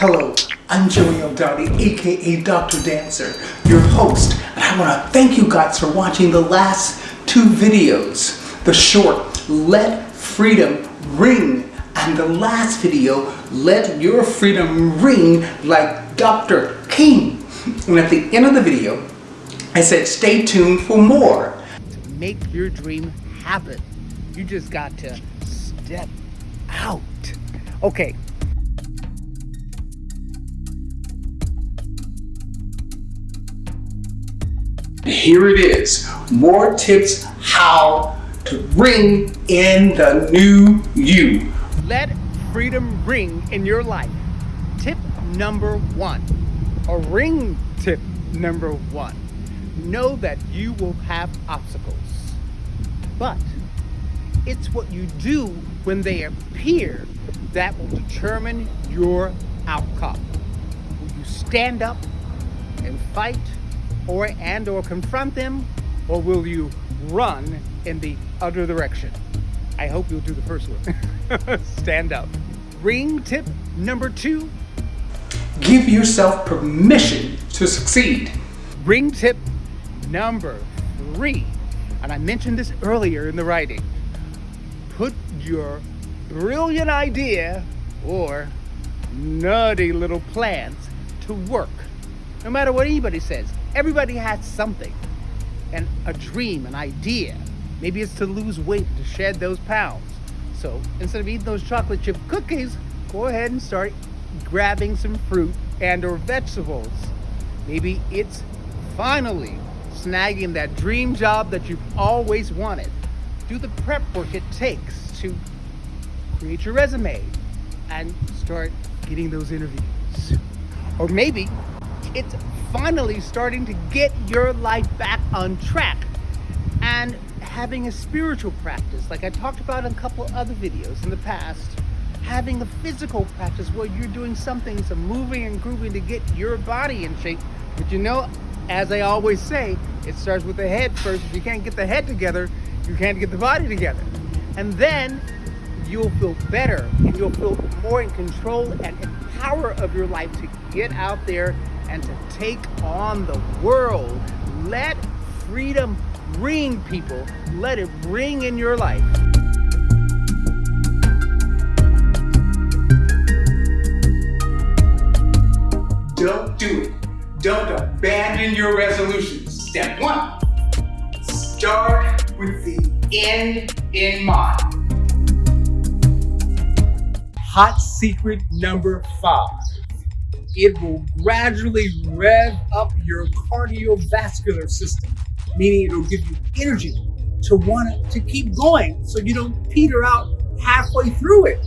Hello, I'm Joey Eldadi, aka Dr. Dancer, your host, and I want to thank you guys for watching the last two videos. The short, Let Freedom Ring, and the last video, Let Your Freedom Ring like Dr. King. And at the end of the video, I said stay tuned for more. To make your dream happen, you just got to step out. Okay, Here it is, more tips how to ring in the new you. let freedom ring in your life. Tip number one, a ring tip number one. Know that you will have obstacles, but it's what you do when they appear that will determine your outcome. Will you stand up and fight or and or confront them or will you run in the other direction? I hope you'll do the first one. stand up. Ring tip number 2, Give yourself permission to succeed. ring tip number 3. And I mentioned this earlier in the writing. Put your brilliant idea or nutty little plans to work. No matter what anybody says, everybody has something and a dream, an idea. Maybe it's to lose weight, to shed those pounds. So instead of eating those chocolate chip cookies, go ahead and start grabbing some fruit and or vegetables. Maybe it's finally snagging that dream job that you've always wanted. Do the prep work it takes to create your resume and start getting those interviews. Or maybe it's finally starting to get your life back on track and having a spiritual practice like I talked about in a couple other videos in the past having a physical practice where you're doing something some moving and grooving to get your body in shape. But you know as I always say it starts with the head first. If you can't get the head together you can't get the body together. And then you'll feel better and you'll feel more in control and in power of your life to get out there and to take on the world. Let freedom ring, people. Let it ring in your life. Don't do it. Don't abandon your resolutions. Step one, start with the end in mind. Hot secret number five. It will gradually rev up your cardiovascular system, meaning it'll give you energy to want to keep going so you don't peter out halfway through it.